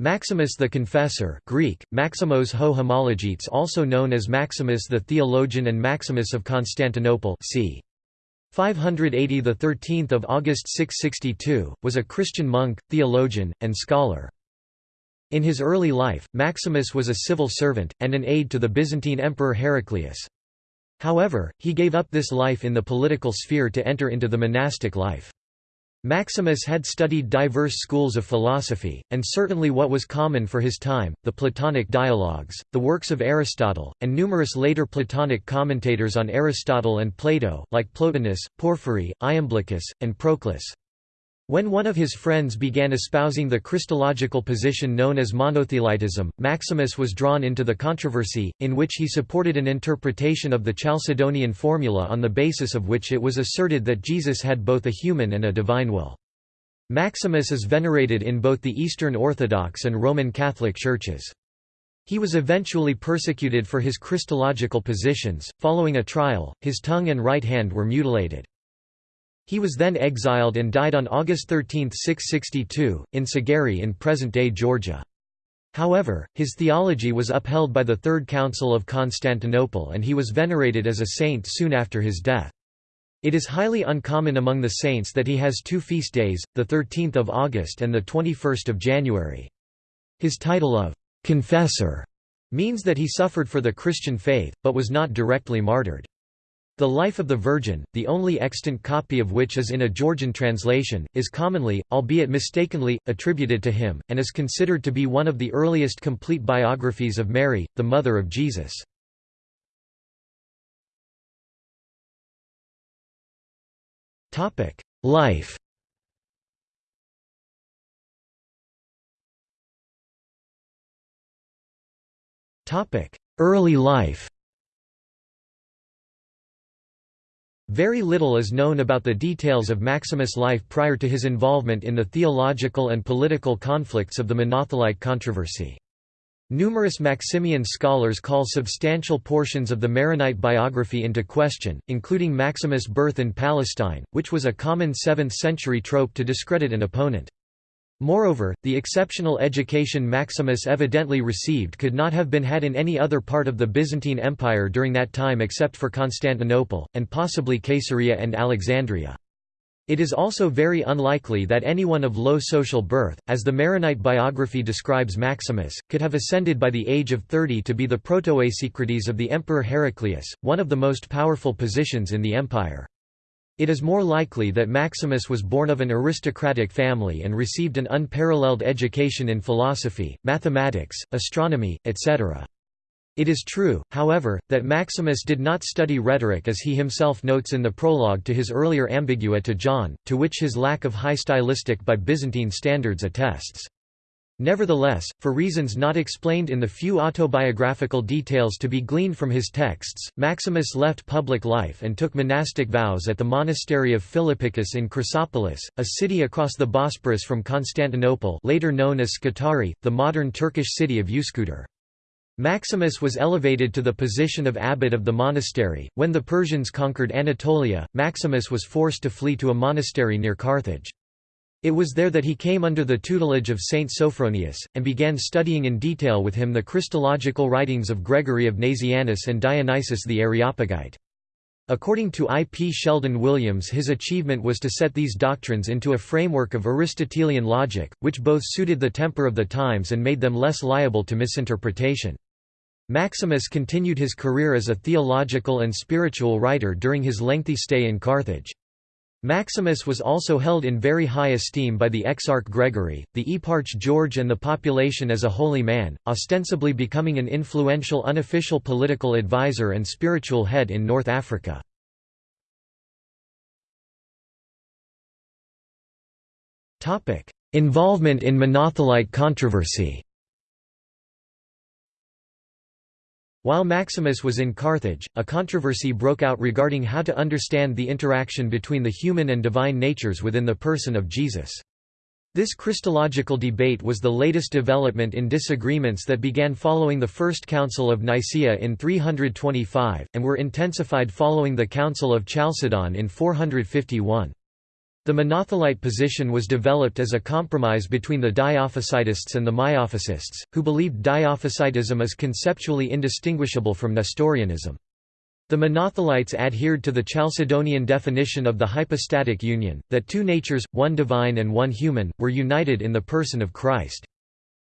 Maximus the Confessor Greek, Maximos ho homologetes also known as Maximus the Theologian and Maximus of Constantinople c. 580 the 13th of August 662 was a Christian monk, theologian, and scholar. In his early life, Maximus was a civil servant, and an aide to the Byzantine Emperor Heraclius. However, he gave up this life in the political sphere to enter into the monastic life. Maximus had studied diverse schools of philosophy, and certainly what was common for his time, the Platonic dialogues, the works of Aristotle, and numerous later Platonic commentators on Aristotle and Plato, like Plotinus, Porphyry, Iamblichus, and Proclus. When one of his friends began espousing the Christological position known as monothelitism, Maximus was drawn into the controversy, in which he supported an interpretation of the Chalcedonian formula on the basis of which it was asserted that Jesus had both a human and a divine will. Maximus is venerated in both the Eastern Orthodox and Roman Catholic churches. He was eventually persecuted for his Christological positions. Following a trial, his tongue and right hand were mutilated. He was then exiled and died on August 13, 662, in Sagari in present-day Georgia. However, his theology was upheld by the Third Council of Constantinople and he was venerated as a saint soon after his death. It is highly uncommon among the saints that he has two feast days, the 13th of August and the 21st of January. His title of «confessor» means that he suffered for the Christian faith, but was not directly martyred. The Life of the Virgin, the only extant copy of which is in a Georgian translation, is commonly, albeit mistakenly, attributed to him, and is considered to be one of the earliest complete biographies of Mary, the mother of Jesus. Life Early life Very little is known about the details of Maximus' life prior to his involvement in the theological and political conflicts of the Monothelite controversy. Numerous Maximian scholars call substantial portions of the Maronite biography into question, including Maximus' birth in Palestine, which was a common 7th-century trope to discredit an opponent. Moreover, the exceptional education Maximus evidently received could not have been had in any other part of the Byzantine Empire during that time except for Constantinople, and possibly Caesarea and Alexandria. It is also very unlikely that anyone of low social birth, as the Maronite biography describes Maximus, could have ascended by the age of 30 to be the protoasecretis of the Emperor Heraclius, one of the most powerful positions in the empire. It is more likely that Maximus was born of an aristocratic family and received an unparalleled education in philosophy, mathematics, astronomy, etc. It is true, however, that Maximus did not study rhetoric as he himself notes in the prologue to his earlier Ambigua to John, to which his lack of high stylistic by Byzantine standards attests. Nevertheless, for reasons not explained in the few autobiographical details to be gleaned from his texts, Maximus left public life and took monastic vows at the monastery of Philippicus in Chrysopolis, a city across the Bosporus from Constantinople later known as Scutari, the modern Turkish city of Üsküdar. Maximus was elevated to the position of abbot of the monastery. When the Persians conquered Anatolia, Maximus was forced to flee to a monastery near Carthage. It was there that he came under the tutelage of Saint Sophronius, and began studying in detail with him the Christological writings of Gregory of Nazianzus and Dionysius the Areopagite. According to I. P. Sheldon Williams his achievement was to set these doctrines into a framework of Aristotelian logic, which both suited the temper of the times and made them less liable to misinterpretation. Maximus continued his career as a theological and spiritual writer during his lengthy stay in Carthage. Maximus was also held in very high esteem by the Exarch Gregory, the Eparch George and the population as a holy man, ostensibly becoming an influential unofficial political advisor and spiritual head in North Africa. Involvement in Monothelite controversy While Maximus was in Carthage, a controversy broke out regarding how to understand the interaction between the human and divine natures within the person of Jesus. This Christological debate was the latest development in disagreements that began following the First Council of Nicaea in 325, and were intensified following the Council of Chalcedon in 451. The monothelite position was developed as a compromise between the Diophysitists and the Miaphysists, who believed Diophysitism is conceptually indistinguishable from Nestorianism. The monothelites adhered to the Chalcedonian definition of the hypostatic union, that two natures, one divine and one human, were united in the person of Christ.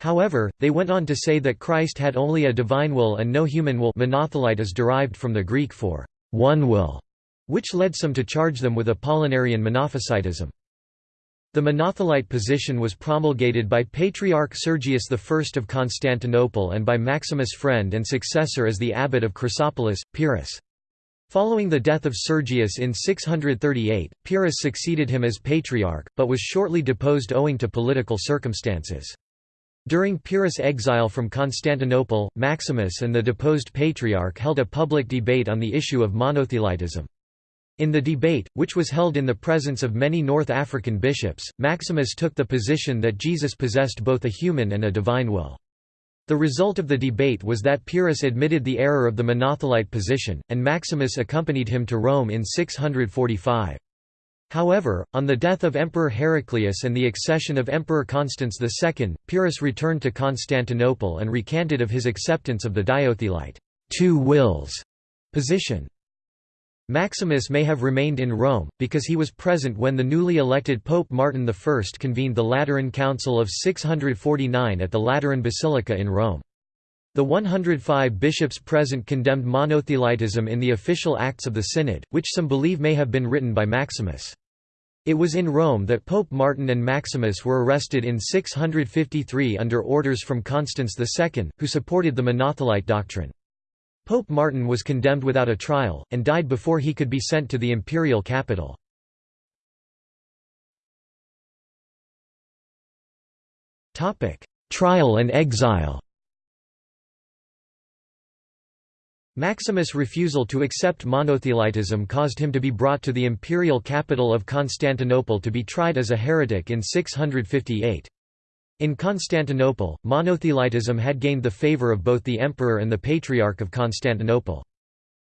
However, they went on to say that Christ had only a divine will and no human will monothelite is derived from the Greek for one will, which led some to charge them with Apollinarian monophysitism. The monothelite position was promulgated by Patriarch Sergius I of Constantinople and by Maximus' friend and successor as the abbot of Chrysopolis, Pyrrhus. Following the death of Sergius in 638, Pyrrhus succeeded him as patriarch, but was shortly deposed owing to political circumstances. During Pyrrhus' exile from Constantinople, Maximus and the deposed patriarch held a public debate on the issue of monothelitism. In the debate, which was held in the presence of many North African bishops, Maximus took the position that Jesus possessed both a human and a divine will. The result of the debate was that Pyrrhus admitted the error of the monothelite position, and Maximus accompanied him to Rome in 645. However, on the death of Emperor Heraclius and the accession of Emperor Constans II, Pyrrhus returned to Constantinople and recanted of his acceptance of the diothelite two wills position. Maximus may have remained in Rome, because he was present when the newly elected Pope Martin I convened the Lateran Council of 649 at the Lateran Basilica in Rome. The 105 bishops present condemned monothelitism in the official acts of the Synod, which some believe may have been written by Maximus. It was in Rome that Pope Martin and Maximus were arrested in 653 under orders from Constans II, who supported the monothelite doctrine. Pope Martin was condemned without a trial, and died before he could be sent to the imperial capital. Trial and exile Maximus' refusal to accept monothelitism caused him to be brought to the imperial capital of Constantinople to be tried as a heretic in 658. In Constantinople, monothelitism had gained the favor of both the emperor and the Patriarch of Constantinople.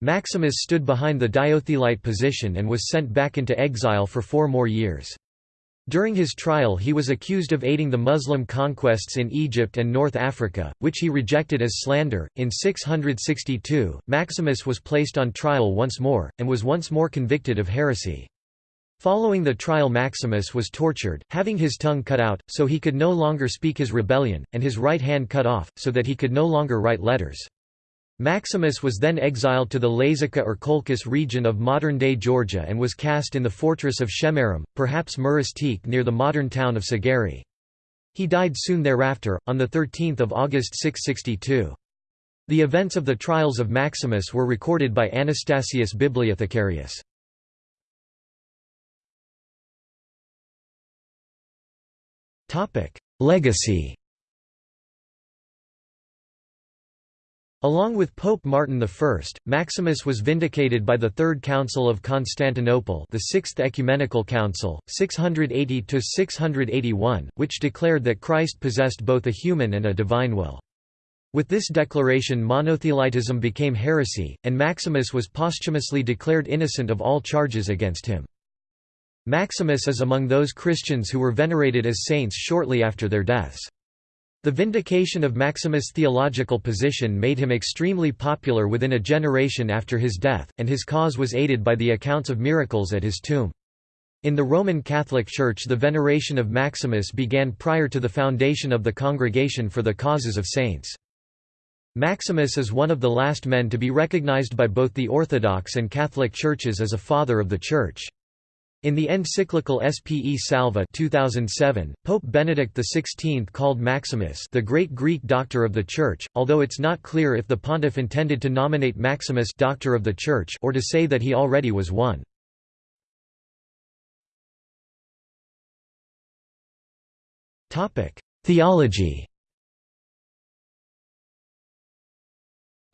Maximus stood behind the diothelite position and was sent back into exile for four more years. During his trial he was accused of aiding the Muslim conquests in Egypt and North Africa, which he rejected as slander. In 662, Maximus was placed on trial once more, and was once more convicted of heresy. Following the trial Maximus was tortured, having his tongue cut out, so he could no longer speak his rebellion, and his right hand cut off, so that he could no longer write letters. Maximus was then exiled to the Lazica or Colchis region of modern-day Georgia and was cast in the fortress of Shemiram, perhaps Muris near the modern town of Sagari. He died soon thereafter, on 13 August 662. The events of the trials of Maximus were recorded by Anastasius Bibliothecarius. Legacy Along with Pope Martin I, Maximus was vindicated by the Third Council of Constantinople the Sixth Ecumenical Council, 680–681, which declared that Christ possessed both a human and a divine will. With this declaration monothelitism became heresy, and Maximus was posthumously declared innocent of all charges against him. Maximus is among those Christians who were venerated as saints shortly after their deaths. The vindication of Maximus' theological position made him extremely popular within a generation after his death, and his cause was aided by the accounts of miracles at his tomb. In the Roman Catholic Church the veneration of Maximus began prior to the foundation of the Congregation for the Causes of Saints. Maximus is one of the last men to be recognized by both the Orthodox and Catholic churches as a father of the Church. In the encyclical Spe Salva 2007, Pope Benedict XVI called Maximus the great Greek doctor of the Church, although it's not clear if the pontiff intended to nominate Maximus doctor of the Church or to say that he already was one. Theology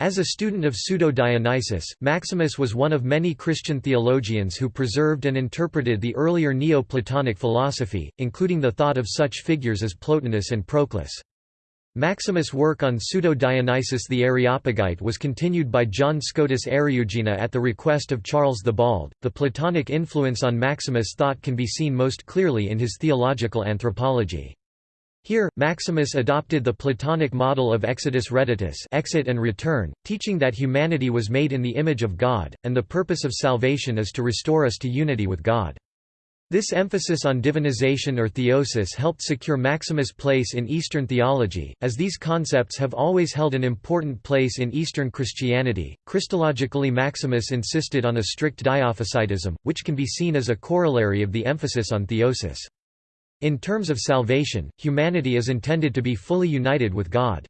As a student of Pseudo-Dionysius, Maximus was one of many Christian theologians who preserved and interpreted the earlier Neo-Platonic philosophy, including the thought of such figures as Plotinus and Proclus. Maximus' work on Pseudo-Dionysius the Areopagite was continued by John Scotus Eriugena at the request of Charles the Bald. The Platonic influence on Maximus' thought can be seen most clearly in his theological anthropology. Here, Maximus adopted the Platonic model of exodus reditus exit and return, teaching that humanity was made in the image of God, and the purpose of salvation is to restore us to unity with God. This emphasis on divinization or theosis helped secure Maximus' place in Eastern theology, as these concepts have always held an important place in Eastern Christianity. Christologically, Maximus insisted on a strict diophysitism, which can be seen as a corollary of the emphasis on theosis. In terms of salvation, humanity is intended to be fully united with God.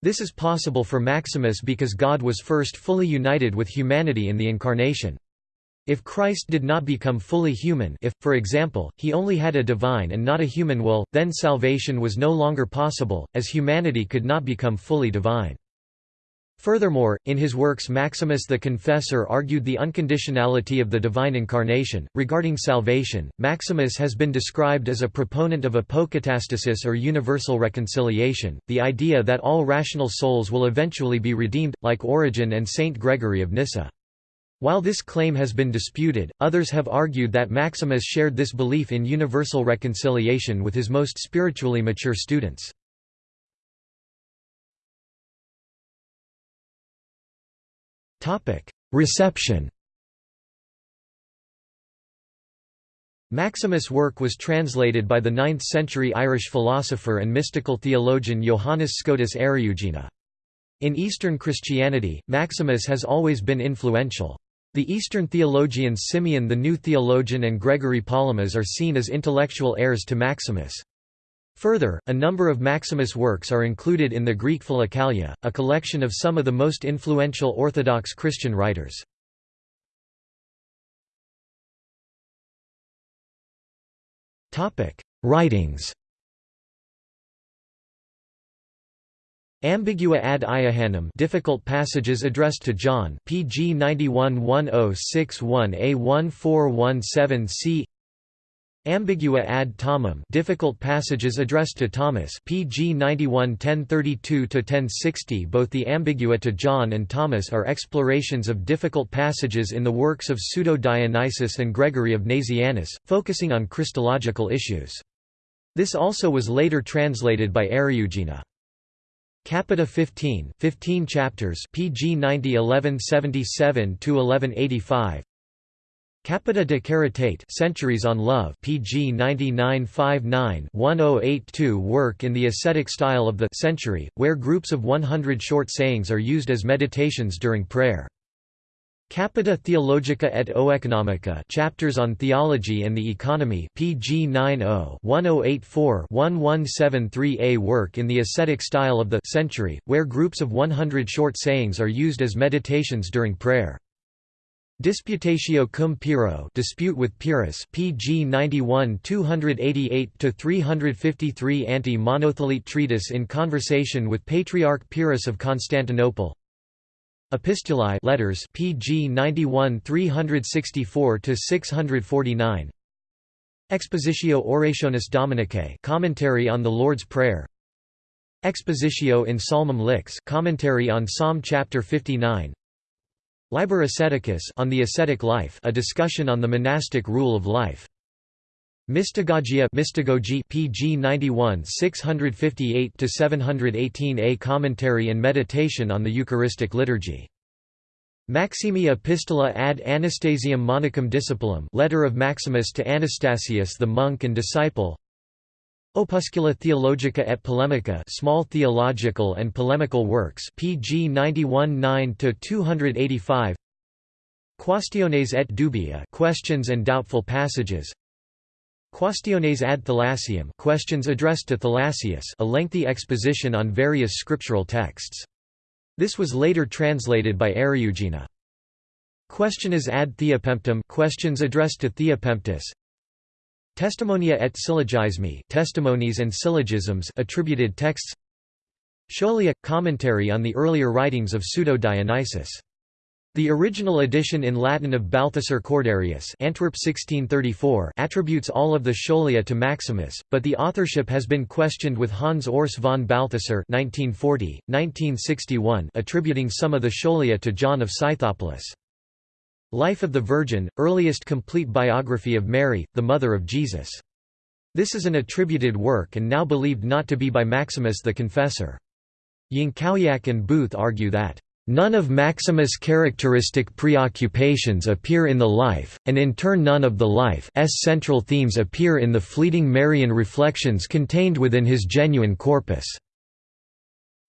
This is possible for Maximus because God was first fully united with humanity in the Incarnation. If Christ did not become fully human if, for example, he only had a divine and not a human will, then salvation was no longer possible, as humanity could not become fully divine. Furthermore, in his works Maximus the Confessor argued the unconditionality of the divine incarnation. Regarding salvation, Maximus has been described as a proponent of apokatastasis or universal reconciliation, the idea that all rational souls will eventually be redeemed, like Origen and Saint Gregory of Nyssa. While this claim has been disputed, others have argued that Maximus shared this belief in universal reconciliation with his most spiritually mature students. Reception Maximus' work was translated by the 9th-century Irish philosopher and mystical theologian Johannes Scotus Eriugena. In Eastern Christianity, Maximus has always been influential. The Eastern theologians Simeon the New Theologian and Gregory Palamas are seen as intellectual heirs to Maximus. Further, a number of Maximus' works are included in the Greek Philokalia, a collection of some of the most influential Orthodox Christian writers. Writings Ambigua ad Iohannem difficult passages addressed to John PG 911061A1417C Ambigua ad Thomam difficult passages addressed to Thomas PG 91 1032-1060 Both the Ambigua to John and Thomas are explorations of difficult passages in the works of Pseudo-Dionysius and Gregory of Nazianzus, focusing on Christological issues. This also was later translated by Eriugena. Capita 15, 15 chapters, PG 90 1177 to 1185. Capita de Caritate Centuries on Love PG 9959-1082 work in the ascetic style of the century, where groups of 100 short sayings are used as meditations during prayer. Capita Theologica et Oeconomica Chapters on Theology and the Economy PG 90-1084-1173a work in the ascetic style of the century, where groups of 100 short sayings are used as meditations during prayer. Disputatio cum Pyrrho Dispute with Pyrrhus PG 91 288 to 353 Anti-Monothelite treatise in conversation with Patriarch Pyrrhus of Constantinople. Epistulae letters PG 91 364 to 649 Expositio Orationis Dominicae commentary on the Lord's Prayer. Expositio in Psalmum Lix commentary on Psalm chapter 59 Liber Asceticus on the ascetic life a discussion on the monastic rule of life Mystagogia Mystagogy PG 91 658 to 718 A commentary and meditation on the Eucharistic liturgy. Maximi Epistola ad Anastasium Monachum Discipulum Letter of Maximus to Anastasius the monk and disciple Opuscula Theologica et Polemica Small theological and polemical works PG 91 9 to 285 Quaestiones et dubia Questions and doubtful passages Quaestiones ad Thalassium questions addressed to Thalassius a lengthy exposition on various scriptural texts. This was later translated by Eriugena. Questiones ad Theopemptum questions addressed to Theopemptus. Testimonia et syllogismi testimonies and syllogisms attributed texts. Scholia commentary on the earlier writings of Pseudo-Dionysius The original edition in Latin of Balthasar Corderius Antwerp 1634 attributes all of the Scholia to Maximus, but the authorship has been questioned with Hans Urs von Balthasar 1940, 1961 attributing some of the Scholia to John of Scythopolis. Life of the Virgin, earliest complete biography of Mary, the mother of Jesus. This is an attributed work and now believed not to be by Maximus the Confessor. Jankowiak and Booth argue that None of Maximus' characteristic preoccupations appear in the life, and in turn none of the life's central themes appear in the fleeting Marian reflections contained within his genuine corpus.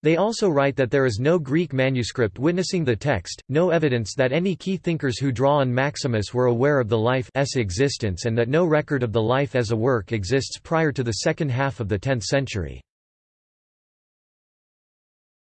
They also write that there is no Greek manuscript witnessing the text, no evidence that any key thinkers who draw on Maximus were aware of the life's existence and that no record of the life as a work exists prior to the second half of the 10th century.